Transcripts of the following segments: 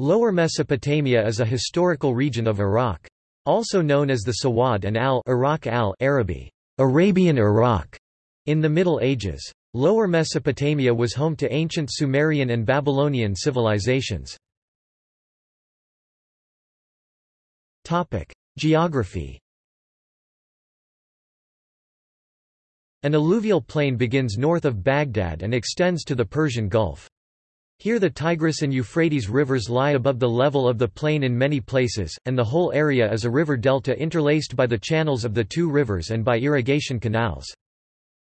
Lower Mesopotamia is a historical region of Iraq. Also known as the Sawad and al Iraq al Arabi, Arabian Iraq, in the Middle Ages. Lower Mesopotamia was home to ancient Sumerian and Babylonian civilizations. Geography An alluvial plain begins north of Baghdad and extends to the Persian Gulf. Here the Tigris and Euphrates rivers lie above the level of the plain in many places, and the whole area is a river delta interlaced by the channels of the two rivers and by irrigation canals.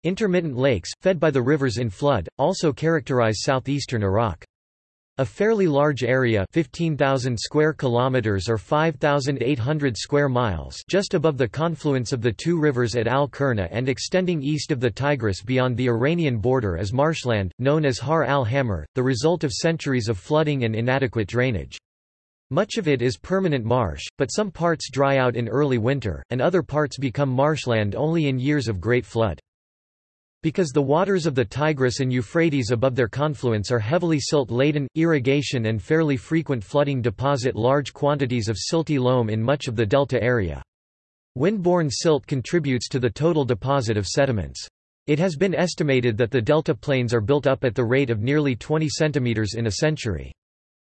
Intermittent lakes, fed by the rivers in flood, also characterize southeastern Iraq. A fairly large area 15,000 square kilometers or 5,800 square miles just above the confluence of the two rivers at Al-Kurna and extending east of the Tigris beyond the Iranian border is marshland, known as Hawr al-Hammar, the result of centuries of flooding and inadequate drainage. Much of it is permanent marsh, but some parts dry out in early winter, and other parts become marshland only in years of great flood. Because the waters of the Tigris and Euphrates above their confluence are heavily silt-laden, irrigation and fairly frequent flooding deposit large quantities of silty loam in much of the delta area. Windborne silt contributes to the total deposit of sediments. It has been estimated that the delta plains are built up at the rate of nearly 20 centimeters in a century.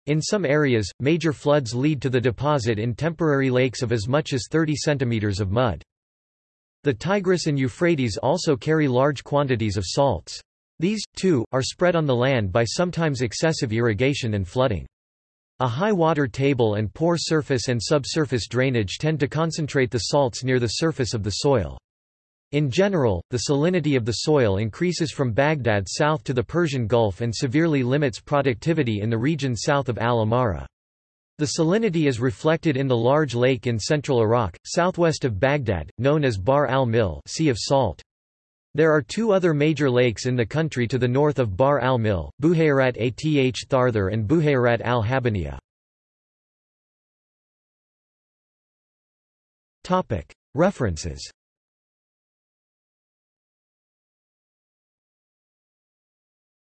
In some areas, major floods lead to the deposit in temporary lakes of as much as 30 centimeters of mud. The Tigris and Euphrates also carry large quantities of salts. These, too, are spread on the land by sometimes excessive irrigation and flooding. A high water table and poor surface and subsurface drainage tend to concentrate the salts near the surface of the soil. In general, the salinity of the soil increases from Baghdad south to the Persian Gulf and severely limits productivity in the region south of Al-Amara. The salinity is reflected in the large lake in central Iraq, southwest of Baghdad, known as Bahr al-Milh sea of Salt. There are two other major lakes in the country to the north of Bahr al-Milh, Buhayrat Ath Tharthar and Buhayrat al-Habaniya. References